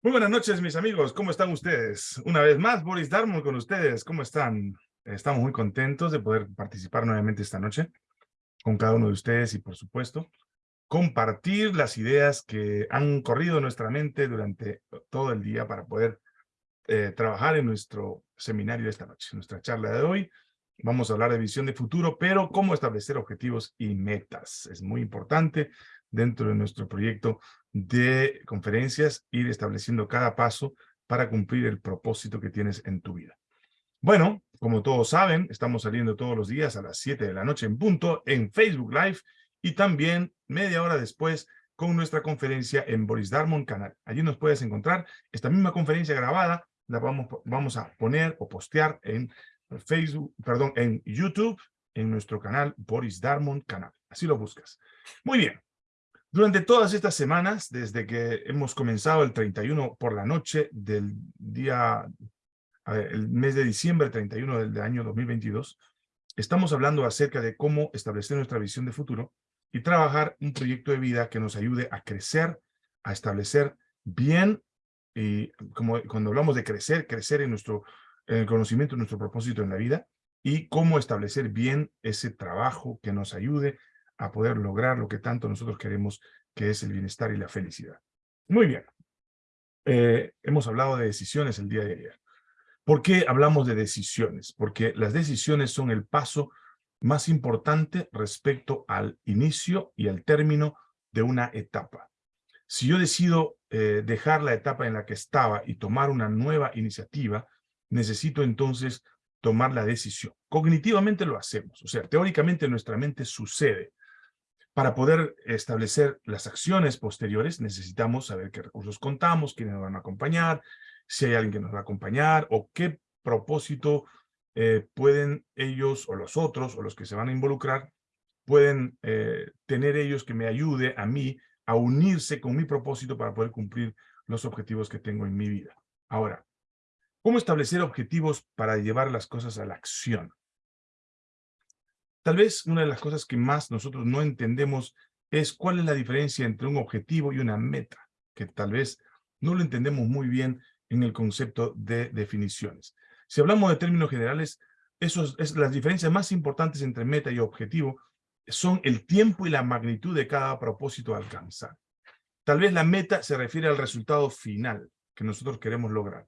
Muy buenas noches, mis amigos. ¿Cómo están ustedes? Una vez más, Boris Darmon con ustedes. ¿Cómo están? Estamos muy contentos de poder participar nuevamente esta noche con cada uno de ustedes y, por supuesto, compartir las ideas que han corrido en nuestra mente durante todo el día para poder eh, trabajar en nuestro seminario de esta noche. Nuestra charla de hoy, vamos a hablar de visión de futuro, pero cómo establecer objetivos y metas. Es muy importante dentro de nuestro proyecto de conferencias, ir estableciendo cada paso para cumplir el propósito que tienes en tu vida. Bueno, como todos saben, estamos saliendo todos los días a las 7 de la noche en punto en Facebook Live y también media hora después con nuestra conferencia en Boris Darmon Canal. Allí nos puedes encontrar esta misma conferencia grabada, la vamos, vamos a poner o postear en Facebook, perdón, en YouTube, en nuestro canal Boris Darmon Canal. Así lo buscas. Muy bien. Durante todas estas semanas, desde que hemos comenzado el 31 por la noche del día, el mes de diciembre 31 del año 2022, estamos hablando acerca de cómo establecer nuestra visión de futuro y trabajar un proyecto de vida que nos ayude a crecer, a establecer bien, y como cuando hablamos de crecer, crecer en nuestro en el conocimiento de nuestro propósito en la vida y cómo establecer bien ese trabajo que nos ayude a poder lograr lo que tanto nosotros queremos, que es el bienestar y la felicidad. Muy bien. Eh, hemos hablado de decisiones el día de ayer. ¿Por qué hablamos de decisiones? Porque las decisiones son el paso más importante respecto al inicio y al término de una etapa. Si yo decido eh, dejar la etapa en la que estaba y tomar una nueva iniciativa, necesito entonces tomar la decisión. Cognitivamente lo hacemos, o sea, teóricamente nuestra mente sucede, para poder establecer las acciones posteriores necesitamos saber qué recursos contamos, quiénes nos van a acompañar, si hay alguien que nos va a acompañar o qué propósito eh, pueden ellos o los otros o los que se van a involucrar pueden eh, tener ellos que me ayude a mí a unirse con mi propósito para poder cumplir los objetivos que tengo en mi vida. Ahora, ¿cómo establecer objetivos para llevar las cosas a la acción? Tal vez una de las cosas que más nosotros no entendemos es cuál es la diferencia entre un objetivo y una meta, que tal vez no lo entendemos muy bien en el concepto de definiciones. Si hablamos de términos generales, es, las diferencias más importantes entre meta y objetivo son el tiempo y la magnitud de cada propósito a alcanzar. Tal vez la meta se refiere al resultado final que nosotros queremos lograr,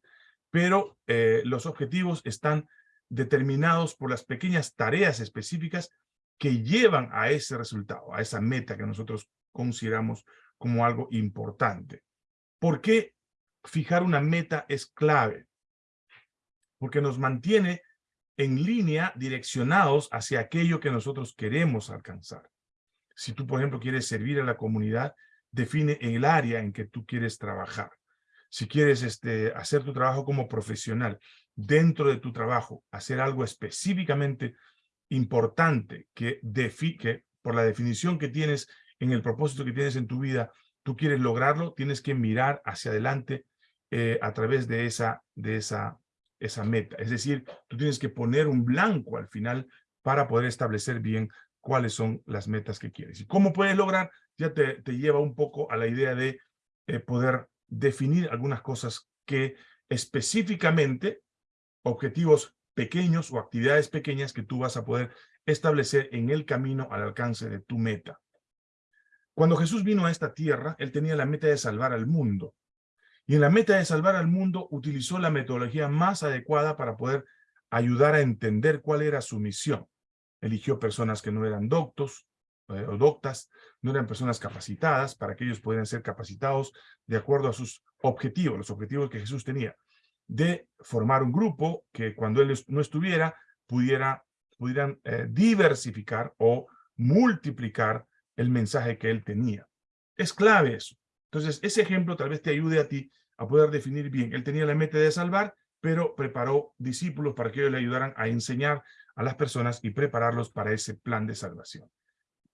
pero eh, los objetivos están determinados por las pequeñas tareas específicas que llevan a ese resultado, a esa meta que nosotros consideramos como algo importante. ¿Por qué fijar una meta es clave? Porque nos mantiene en línea direccionados hacia aquello que nosotros queremos alcanzar. Si tú, por ejemplo, quieres servir a la comunidad, define el área en que tú quieres trabajar. Si quieres este, hacer tu trabajo como profesional, dentro de tu trabajo, hacer algo específicamente importante que, que por la definición que tienes en el propósito que tienes en tu vida, tú quieres lograrlo, tienes que mirar hacia adelante eh, a través de esa, de esa, esa meta. Es decir, tú tienes que poner un blanco al final para poder establecer bien cuáles son las metas que quieres. Y cómo puedes lograr, ya te, lleva un poco a la idea de eh, poder definir algunas cosas que específicamente objetivos pequeños o actividades pequeñas que tú vas a poder establecer en el camino al alcance de tu meta. Cuando Jesús vino a esta tierra, él tenía la meta de salvar al mundo. Y en la meta de salvar al mundo utilizó la metodología más adecuada para poder ayudar a entender cuál era su misión. Eligió personas que no eran doctos eh, o doctas, no eran personas capacitadas para que ellos pudieran ser capacitados de acuerdo a sus objetivos, los objetivos que Jesús tenía de formar un grupo que cuando él no estuviera pudiera, pudieran eh, diversificar o multiplicar el mensaje que él tenía. Es clave eso. Entonces, ese ejemplo tal vez te ayude a ti a poder definir bien. Él tenía la meta de salvar, pero preparó discípulos para que ellos le ayudaran a enseñar a las personas y prepararlos para ese plan de salvación.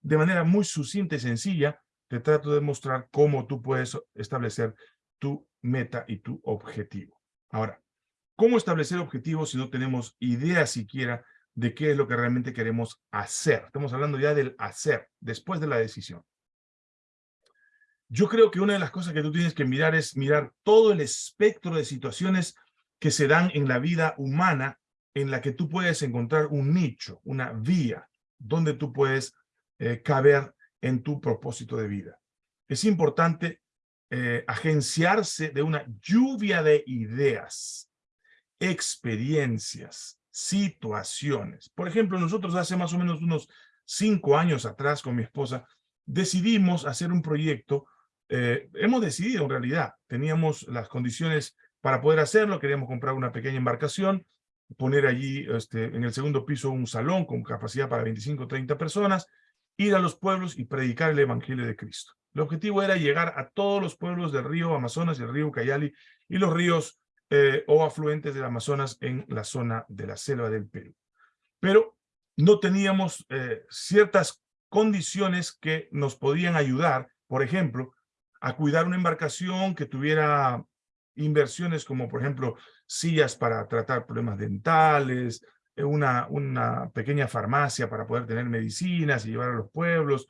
De manera muy sucinta y sencilla, te trato de mostrar cómo tú puedes establecer tu meta y tu objetivo. Ahora, ¿cómo establecer objetivos si no tenemos idea siquiera de qué es lo que realmente queremos hacer? Estamos hablando ya del hacer, después de la decisión. Yo creo que una de las cosas que tú tienes que mirar es mirar todo el espectro de situaciones que se dan en la vida humana en la que tú puedes encontrar un nicho, una vía, donde tú puedes eh, caber en tu propósito de vida. Es importante eh, agenciarse de una lluvia de ideas, experiencias, situaciones. Por ejemplo, nosotros hace más o menos unos cinco años atrás con mi esposa decidimos hacer un proyecto, eh, hemos decidido en realidad, teníamos las condiciones para poder hacerlo, queríamos comprar una pequeña embarcación, poner allí este, en el segundo piso un salón con capacidad para 25 o 30 personas, ir a los pueblos y predicar el Evangelio de Cristo. El objetivo era llegar a todos los pueblos del río Amazonas y el río Cayali y los ríos eh, o afluentes del Amazonas en la zona de la selva del Perú. Pero no teníamos eh, ciertas condiciones que nos podían ayudar, por ejemplo, a cuidar una embarcación que tuviera inversiones como, por ejemplo, sillas para tratar problemas dentales, eh, una, una pequeña farmacia para poder tener medicinas y llevar a los pueblos.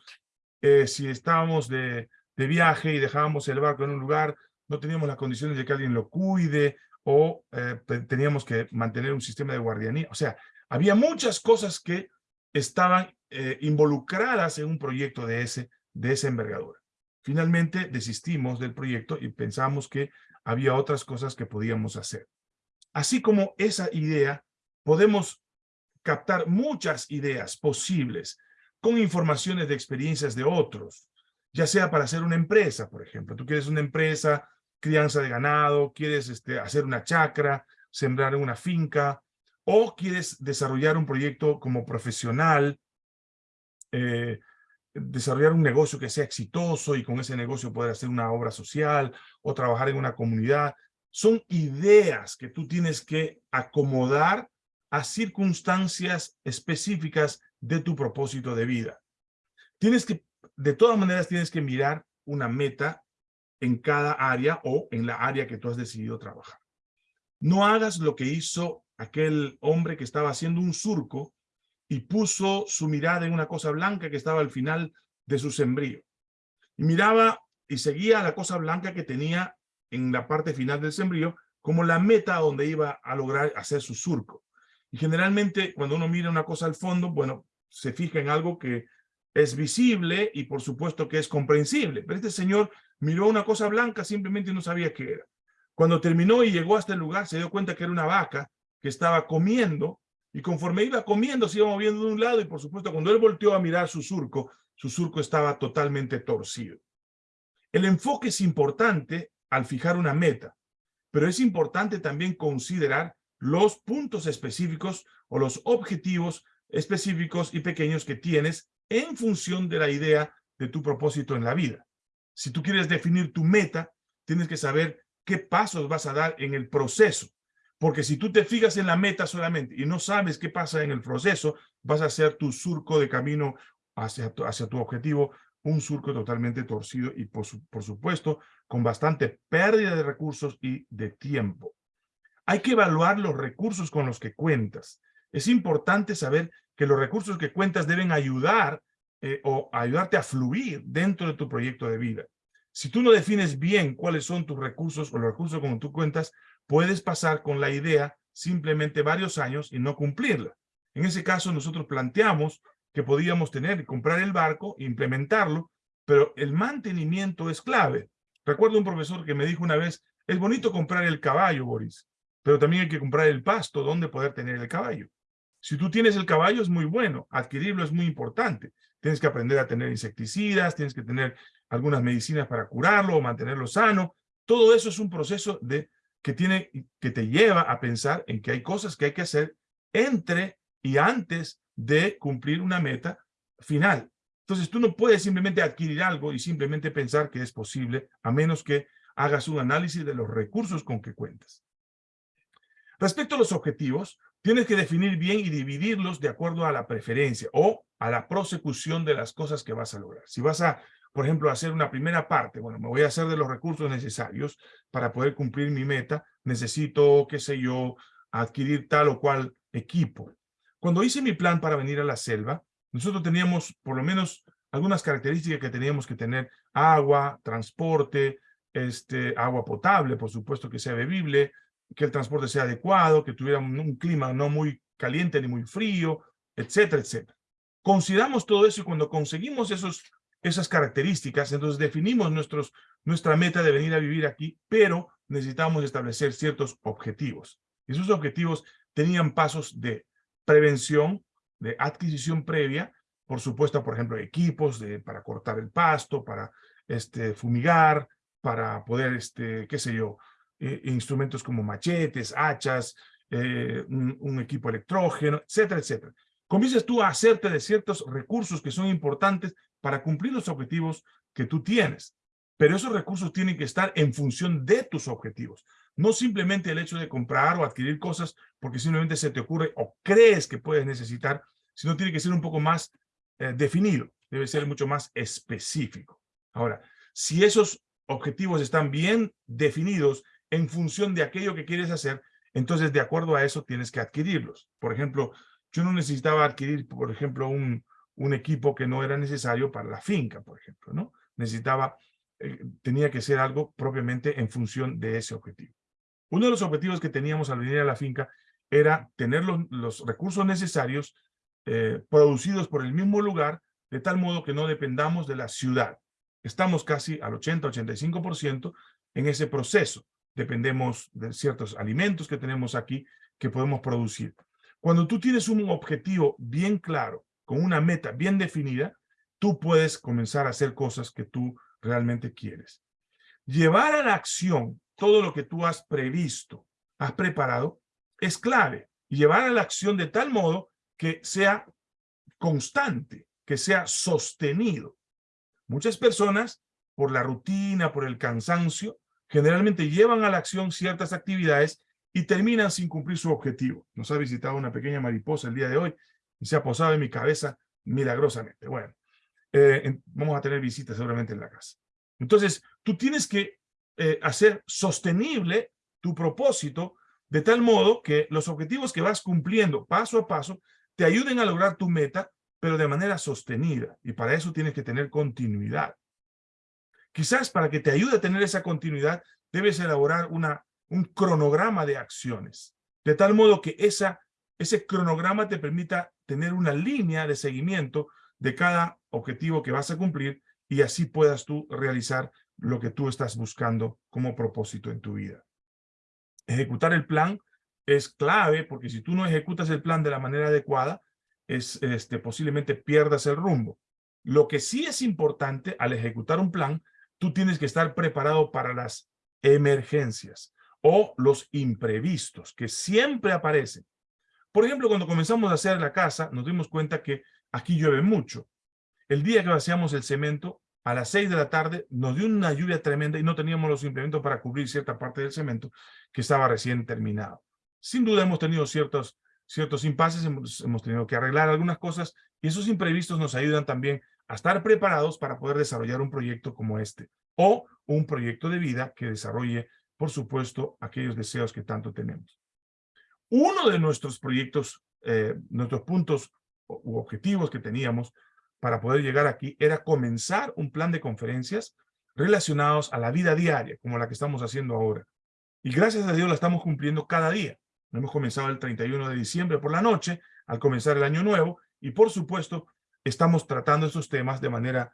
Eh, si estábamos de, de, viaje y dejábamos el barco en un lugar, no teníamos las condiciones de que alguien lo cuide o eh, teníamos que mantener un sistema de guardianía. O sea, había muchas cosas que estaban involucradas en un proyecto de, ese, de esa envergadura. Finalmente desistimos del proyecto y pensamos que había otras cosas que podíamos hacer. Así como esa idea, podemos captar muchas ideas posibles con informaciones de experiencias de otros, ya sea para hacer una empresa, por ejemplo. Tú quieres una empresa, crianza de ganado, quieres este, hacer una chacra, sembrar una finca, o quieres desarrollar un proyecto como profesional, eh, desarrollar un negocio que sea exitoso y con ese negocio poder hacer una obra social o trabajar en una comunidad. Son ideas que tú tienes que acomodar a circunstancias específicas de tu propósito de vida. Tienes que, de todas maneras, tienes que mirar una meta en cada área o en la área que tú has decidido trabajar. No hagas lo que hizo aquel hombre que estaba haciendo un surco y puso su mirada en una cosa blanca que estaba al final de su sembrío. Y miraba y seguía la cosa blanca que tenía en la parte final del sembrío como la meta donde iba a lograr hacer su surco. Generalmente cuando uno mira una cosa al fondo, bueno, se fija en algo que es visible y por supuesto que es comprensible. Pero este señor miró una cosa blanca, simplemente no sabía qué era. Cuando terminó y llegó hasta el lugar, se dio cuenta que era una vaca que estaba comiendo y conforme iba comiendo, se iba moviendo de un lado y por supuesto cuando él volteó a mirar su surco, su surco estaba totalmente torcido. El enfoque es importante al fijar una meta, pero es importante también considerar los puntos específicos o los objetivos específicos y pequeños que tienes en función de la idea de tu propósito en la vida. Si tú quieres definir tu meta, tienes que saber qué pasos vas a dar en el proceso. Porque si tú te fijas en la meta solamente y no sabes qué pasa en el proceso, vas a hacer tu surco de camino hacia tu, hacia tu objetivo, un surco totalmente torcido y por, por supuesto con bastante pérdida de recursos y de tiempo. Hay que evaluar los recursos con los que cuentas. Es importante saber que los recursos que cuentas deben ayudar eh, o ayudarte a fluir dentro de tu proyecto de vida. Si tú no defines bien cuáles son tus recursos o los recursos con tú cuentas, puedes pasar con la idea simplemente varios años y no cumplirla. En ese caso, nosotros planteamos que podíamos tener, comprar el barco, implementarlo, pero el mantenimiento es clave. Recuerdo un profesor que me dijo una vez, es bonito comprar el caballo, Boris, pero también hay que comprar el pasto donde poder tener el caballo. Si tú tienes el caballo es muy bueno, adquirirlo es muy importante. Tienes que aprender a tener insecticidas, tienes que tener algunas medicinas para curarlo o mantenerlo sano. Todo eso es un proceso de que, tiene, que te lleva a pensar en que hay cosas que hay que hacer entre y antes de cumplir una meta final. Entonces tú no puedes simplemente adquirir algo y simplemente pensar que es posible, a menos que hagas un análisis de los recursos con que cuentas. Respecto a los objetivos, tienes que definir bien y dividirlos de acuerdo a la preferencia o a la prosecución de las cosas que vas a lograr. Si vas a por ejemplo, hacer una primera parte. Bueno, me voy a hacer de los recursos necesarios para poder cumplir mi meta. Necesito, qué sé yo, adquirir tal o cual equipo. Cuando hice mi plan para venir a la selva, nosotros teníamos por lo menos algunas características que teníamos que tener, agua, transporte, este, agua potable, por supuesto que sea bebible, que el transporte sea adecuado, que tuviera un, clima no muy caliente ni muy frío, etcétera, etcétera. Consideramos todo eso y cuando conseguimos esos, esas características, entonces definimos nuestros, nuestra meta de venir a vivir aquí, pero necesitamos establecer ciertos objetivos. Y esos objetivos tenían pasos de prevención, de adquisición previa, por supuesto, por ejemplo, equipos para cortar el pasto, para este, fumigar, para poder, este, qué sé yo, eh, instrumentos como machetes, hachas, eh, un, equipo electrógeno, etcétera, etcétera. Comienzas tú a hacerte de ciertos recursos que son importantes para cumplir los objetivos que tú tienes. Pero esos recursos tienen que estar en función de tus objetivos. No simplemente el hecho de comprar o adquirir cosas porque simplemente se te ocurre o crees que puedes necesitar, sino tiene que ser un poco más eh, definido. Debe ser mucho más específico. Ahora, si esos objetivos están bien definidos en función de aquello que quieres hacer, entonces de acuerdo a eso tienes que adquirirlos. Por ejemplo, yo no necesitaba adquirir, por ejemplo, un, un equipo que no era necesario para la finca, por ejemplo, ¿no? Necesitaba, eh, tenía que ser algo propiamente en función de ese objetivo. Uno de los objetivos que teníamos al venir a la finca era tener los, recursos necesarios eh, producidos por el mismo lugar, de tal modo que no dependamos de la ciudad. Estamos casi al 80-85% en ese proceso. Dependemos de ciertos alimentos que tenemos aquí que podemos producir. Cuando tú tienes un objetivo bien claro, con una meta bien definida, tú puedes comenzar a hacer cosas que tú realmente quieres. Llevar a la acción todo lo que tú has previsto, has preparado, es clave. Llevar a la acción de tal modo que sea constante, que sea sostenido. Muchas personas, por la rutina, por el cansancio, generalmente llevan a la acción ciertas actividades y terminan sin cumplir su objetivo. Nos ha visitado una pequeña mariposa el día de hoy y se ha posado en mi cabeza milagrosamente. Bueno, eh, vamos a tener visitas seguramente en la casa. Entonces, tú tienes que eh, hacer sostenible tu propósito de tal modo que los objetivos que vas cumpliendo paso a paso te ayuden a lograr tu meta pero de manera sostenida. Y para eso tienes que tener continuidad. Quizás para que te ayude a tener esa continuidad, debes elaborar una, un cronograma de acciones. De tal modo que esa, ese cronograma te permita tener una línea de seguimiento de cada objetivo que vas a cumplir y así puedas tú realizar lo que tú estás buscando como propósito en tu vida. Ejecutar el plan es clave porque si tú no ejecutas el plan de la manera adecuada, es, este, posiblemente pierdas el rumbo. Lo que sí es importante al ejecutar un plan, tú tienes que estar preparado para las emergencias o los imprevistos que siempre aparecen. Por ejemplo, cuando comenzamos a hacer la casa, nos dimos cuenta que aquí llueve mucho. El día que vaciamos el cemento, a las seis de la tarde, nos dio una lluvia tremenda y no teníamos los implementos para cubrir cierta parte del cemento que estaba recién terminado. Sin duda hemos tenido ciertos ciertos impases, hemos tenido que arreglar algunas cosas y esos imprevistos nos ayudan también a estar preparados para poder desarrollar un proyecto como este o un proyecto de vida que desarrolle, por supuesto, aquellos deseos que tanto tenemos. Uno de nuestros proyectos, eh, nuestros puntos u objetivos que teníamos para poder llegar aquí era comenzar un plan de conferencias relacionados a la vida diaria, como la que estamos haciendo ahora. Y gracias a Dios la estamos cumpliendo cada día. Hemos comenzado el 31 de diciembre por la noche, al comenzar el año nuevo, y por supuesto, estamos tratando estos temas de manera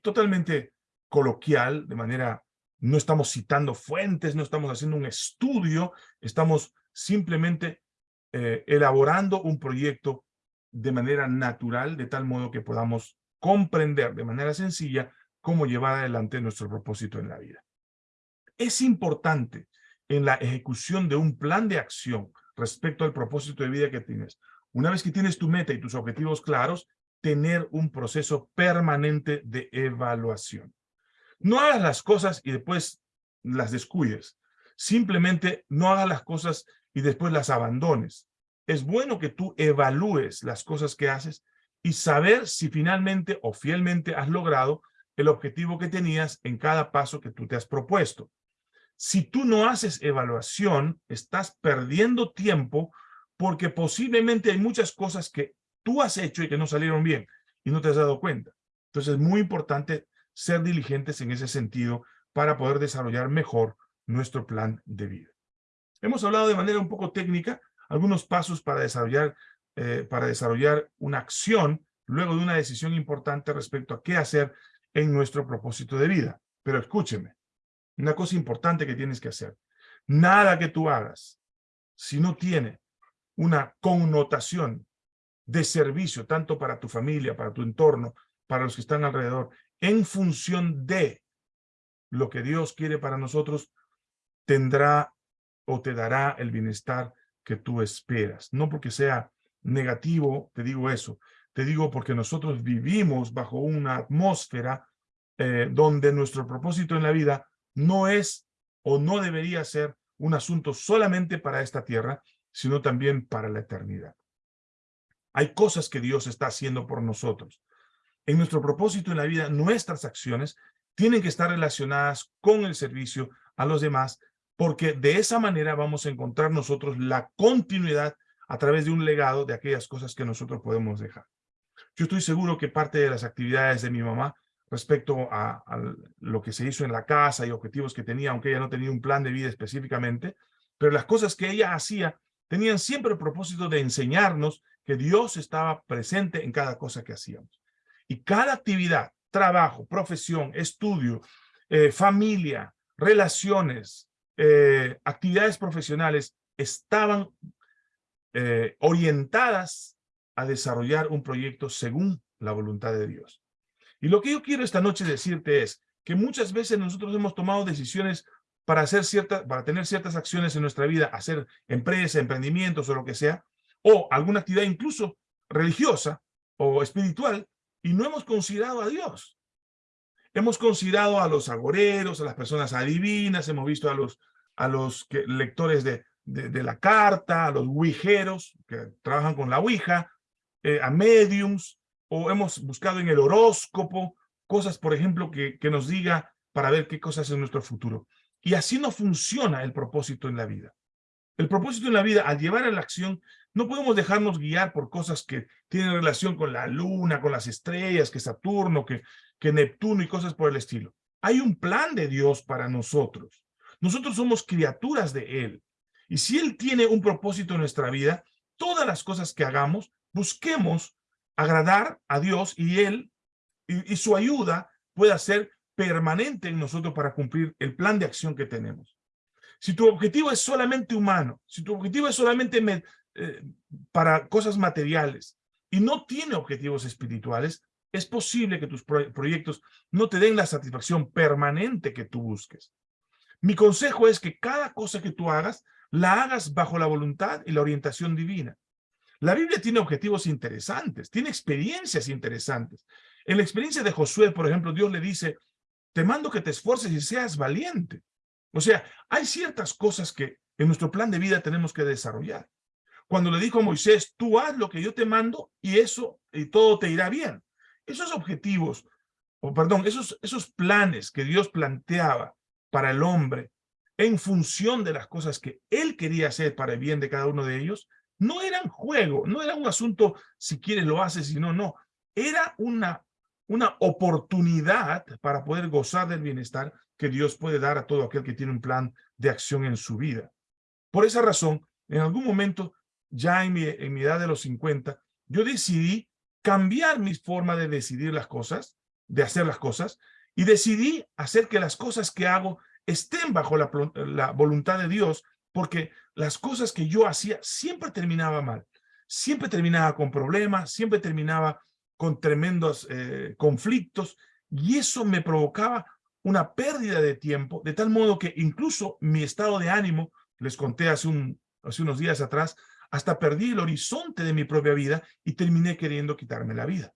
totalmente coloquial, de manera, no estamos citando fuentes, no estamos haciendo un estudio, estamos simplemente eh, elaborando un proyecto de manera natural, de tal modo que podamos comprender de manera sencilla cómo llevar adelante nuestro propósito en la vida. Es importante en la ejecución de un plan de acción respecto al propósito de vida que tienes. Una vez que tienes tu meta y tus objetivos claros, tener un proceso permanente de evaluación. No hagas las cosas y después las descuides. Simplemente no hagas las cosas y después las abandones. Es bueno que tú evalúes las cosas que haces y saber si finalmente o fielmente has logrado el objetivo que tenías en cada paso que tú te has propuesto. Si tú no haces evaluación, estás perdiendo tiempo porque posiblemente hay muchas cosas que tú has hecho y que no salieron bien y no te has dado cuenta. Entonces es muy importante ser diligentes en ese sentido para poder desarrollar mejor nuestro plan de vida. Hemos hablado de manera un poco técnica algunos pasos para desarrollar, eh, para desarrollar una acción luego de una decisión importante respecto a qué hacer en nuestro propósito de vida. Pero escúcheme, una cosa importante que tienes que hacer. Nada que tú hagas, si no tiene una connotación de servicio, tanto para tu familia, para tu entorno, para los que están alrededor, en función de lo que Dios quiere para nosotros, tendrá o te dará el bienestar que tú esperas. No porque sea negativo, te digo eso. Te digo porque nosotros vivimos bajo una atmósfera eh, donde nuestro propósito en la vida no es o no debería ser un asunto solamente para esta tierra, sino también para la eternidad. Hay cosas que Dios está haciendo por nosotros. En nuestro propósito en la vida, nuestras acciones tienen que estar relacionadas con el servicio a los demás, porque de esa manera vamos a encontrar nosotros la continuidad a través de un legado de aquellas cosas que nosotros podemos dejar. Yo estoy seguro que parte de las actividades de mi mamá respecto a, lo que se hizo en la casa y objetivos que tenía, aunque ella no tenía un plan de vida específicamente, pero las cosas que ella hacía tenían siempre el propósito de enseñarnos que Dios estaba presente en cada cosa que hacíamos. Y cada actividad, trabajo, profesión, estudio, eh, familia, relaciones, eh, actividades profesionales estaban eh, orientadas a desarrollar un proyecto según la voluntad de Dios. Y lo que yo quiero esta noche decirte es que muchas veces nosotros hemos tomado decisiones para hacer ciertas, para tener ciertas acciones en nuestra vida, hacer empresa, emprendimientos o lo que sea, o alguna actividad incluso religiosa o espiritual, y no hemos considerado a Dios. Hemos considerado a los agoreros, a las personas adivinas, hemos visto a los, a los lectores de, de, la carta, a los ouijeros que trabajan con la ouija, eh, a mediums, o hemos buscado en el horóscopo cosas, por ejemplo, que, que nos diga para ver qué cosas es nuestro futuro. Y así no funciona el propósito en la vida. El propósito en la vida, al llevar a la acción, no podemos dejarnos guiar por cosas que tienen relación con la luna, con las estrellas, que Saturno, que, que Neptuno y cosas por el estilo. Hay un plan de Dios para nosotros. Nosotros somos criaturas de Él. Y si Él tiene un propósito en nuestra vida, todas las cosas que hagamos, busquemos agradar a Dios y Él y, y su ayuda pueda ser permanente en nosotros para cumplir el plan de acción que tenemos. Si tu objetivo es solamente humano, si tu objetivo es solamente eh, para cosas materiales y no tiene objetivos espirituales, es posible que tus proyectos no te den la satisfacción permanente que tú busques. Mi consejo es que cada cosa que tú hagas, la hagas bajo la voluntad y la orientación divina. La Biblia tiene objetivos interesantes, tiene experiencias interesantes. En la experiencia de Josué, por ejemplo, Dios le dice, te mando que te esfuerces y seas valiente. O sea, hay ciertas cosas que en nuestro plan de vida tenemos que desarrollar. Cuando le dijo a Moisés, tú haz lo que yo te mando y eso, y todo te irá bien. Esos objetivos, o perdón, esos, esos planes que Dios planteaba para el hombre en función de las cosas que él quería hacer para el bien de cada uno de ellos, no eran juego, no era un asunto si quieres lo haces, si no, no. Era una una oportunidad para poder gozar del bienestar que Dios puede dar a todo aquel que tiene un plan de acción en su vida. Por esa razón, en algún momento, ya en mi, edad de los 50, yo decidí cambiar mi forma de decidir las cosas, de hacer las cosas, y decidí hacer que las cosas que hago estén bajo la, voluntad de Dios, porque las cosas que yo hacía siempre terminaba mal, siempre terminaba con problemas, siempre terminaba con tremendos eh, conflictos, y eso me provocaba una pérdida de tiempo, de tal modo que incluso mi estado de ánimo, les conté hace unos días atrás, hasta perdí el horizonte de mi propia vida y terminé queriendo quitarme la vida.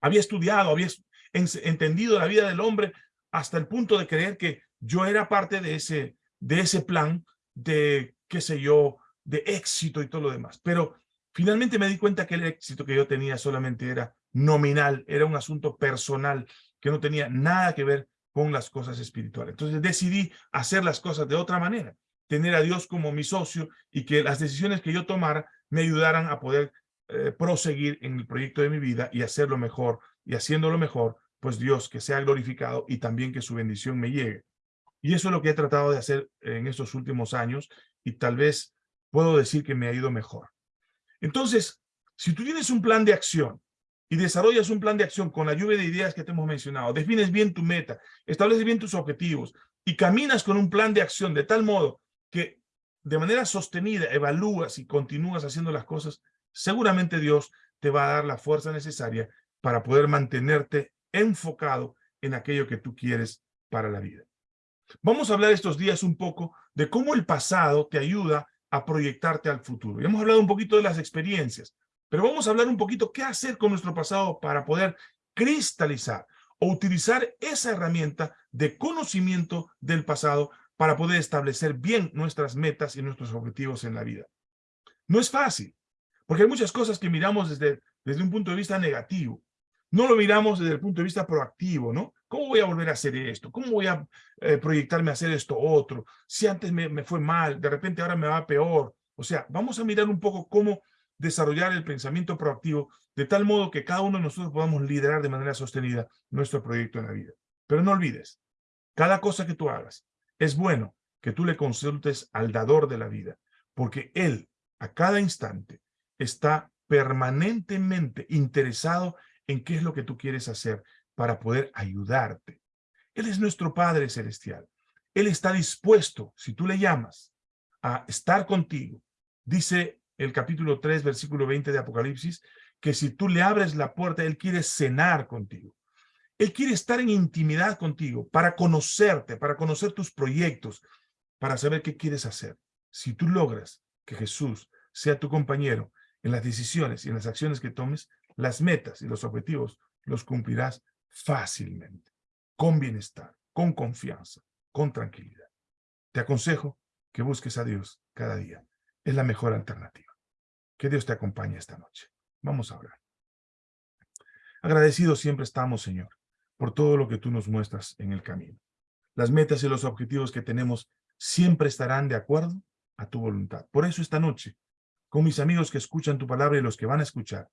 Había estudiado, había entendido la vida del hombre hasta el punto de creer que yo era parte de ese, de ese plan de, qué sé yo, de éxito y todo lo demás. Pero Finalmente me di cuenta que el éxito que yo tenía solamente era nominal, era un asunto personal que no tenía nada que ver con las cosas espirituales. Entonces decidí hacer las cosas de otra manera, tener a Dios como mi socio y que las decisiones que yo tomara me ayudaran a poder eh, proseguir en el proyecto de mi vida y hacerlo mejor y haciéndolo mejor, pues Dios que sea glorificado y también que su bendición me llegue. Y eso es lo que he tratado de hacer en estos últimos años y tal vez puedo decir que me ha ido mejor. Entonces, si tú tienes un plan de acción y desarrollas un plan de acción con la lluvia de ideas que te hemos mencionado, defines bien tu meta, estableces bien tus objetivos y caminas con un plan de acción de tal modo que de manera sostenida evalúas y continúas haciendo las cosas, seguramente Dios te va a dar la fuerza necesaria para poder mantenerte enfocado en aquello que tú quieres para la vida. Vamos a hablar estos días un poco de cómo el pasado te ayuda a proyectarte al futuro. Ya hemos hablado un poquito de las experiencias, pero vamos a hablar un poquito qué hacer con nuestro pasado para poder cristalizar o utilizar esa herramienta de conocimiento del pasado para poder establecer bien nuestras metas y nuestros objetivos en la vida. No es fácil, porque hay muchas cosas que miramos desde, desde un punto de vista negativo. No lo miramos desde el punto de vista proactivo, ¿no? ¿Cómo voy a volver a hacer esto? ¿Cómo voy a eh, proyectarme a hacer esto otro? Si antes me, me fue mal, de repente ahora me va peor. O sea, vamos a mirar un poco cómo desarrollar el pensamiento proactivo de tal modo que cada uno de nosotros podamos liderar de manera sostenida nuestro proyecto en la vida. Pero no olvides, cada cosa que tú hagas, es bueno que tú le consultes al dador de la vida, porque él, a cada instante, está permanentemente interesado en qué es lo que tú quieres hacer para poder ayudarte. Él es nuestro Padre Celestial. Él está dispuesto, si tú le llamas, a estar contigo. Dice el capítulo 3, versículo 20 de Apocalipsis, que si tú le abres la puerta, Él quiere cenar contigo. Él quiere estar en intimidad contigo para conocerte, para conocer tus proyectos, para saber qué quieres hacer. Si tú logras que Jesús sea tu compañero en las decisiones y en las acciones que tomes, las metas y los objetivos los cumplirás fácilmente, con bienestar, con confianza, con tranquilidad. Te aconsejo que busques a Dios cada día. Es la mejor alternativa. Que Dios te acompañe esta noche. Vamos a orar. Agradecidos siempre estamos, Señor, por todo lo que tú nos muestras en el camino. Las metas y los objetivos que tenemos siempre estarán de acuerdo a tu voluntad. Por eso esta noche, con mis amigos que escuchan tu palabra y los que van a escuchar,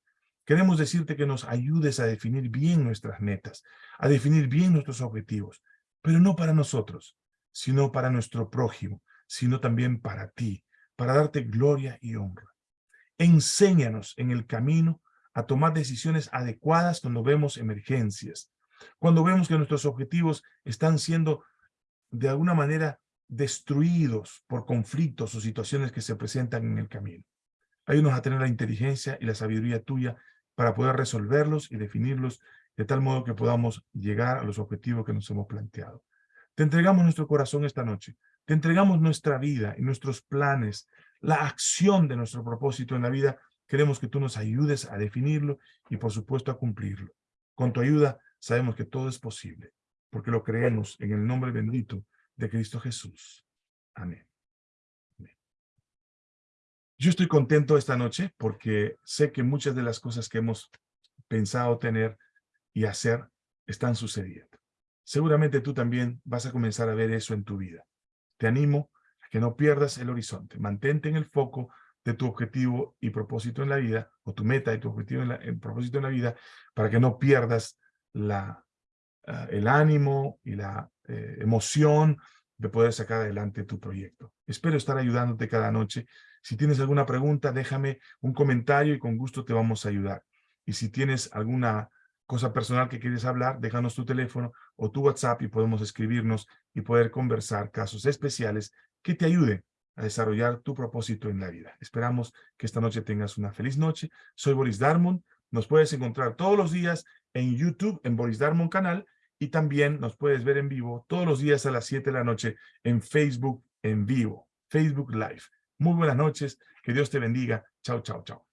queremos decirte que nos ayudes a definir bien nuestras metas, a definir bien nuestros objetivos, pero no para nosotros, sino para nuestro prójimo, sino también para ti, para darte gloria y honra. Enséñanos en el camino a tomar decisiones adecuadas cuando vemos emergencias, cuando vemos que nuestros objetivos están siendo de alguna manera destruidos por conflictos o situaciones que se presentan en el camino. Ayúdanos a tener la inteligencia y la sabiduría tuya para poder resolverlos y definirlos de tal modo que podamos llegar a los objetivos que nos hemos planteado. Te entregamos nuestro corazón esta noche. Te entregamos nuestra vida y nuestros planes, la acción de nuestro propósito en la vida. Queremos que tú nos ayudes a definirlo y, por supuesto, a cumplirlo. Con tu ayuda sabemos que todo es posible, porque lo creemos en el nombre bendito de Cristo Jesús. Amén. Yo estoy contento esta noche porque sé que muchas de las cosas que hemos pensado tener y hacer están sucediendo. Seguramente tú también vas a comenzar a ver eso en tu vida. Te animo a que no pierdas el horizonte. Mantente en el foco de tu objetivo y propósito en la vida, o tu meta y tu objetivo en propósito en la vida, para que no pierdas la, ah, el ánimo y la eh, emoción de poder sacar adelante tu proyecto. Espero estar ayudándote cada noche. Si tienes alguna pregunta, déjame un comentario y con gusto te vamos a ayudar. Y si tienes alguna cosa personal que quieres hablar, déjanos tu teléfono o tu WhatsApp y podemos escribirnos y poder conversar casos especiales que te ayuden a desarrollar tu propósito en la vida. Esperamos que esta noche tengas una feliz noche. Soy Boris Darmon. Nos puedes encontrar todos los días en YouTube, en Boris Darmon canal, y también nos puedes ver en vivo todos los días a las 7 de la noche en Facebook en vivo, Facebook Live. Muy buenas noches, que Dios te bendiga. Chao, chao, chao.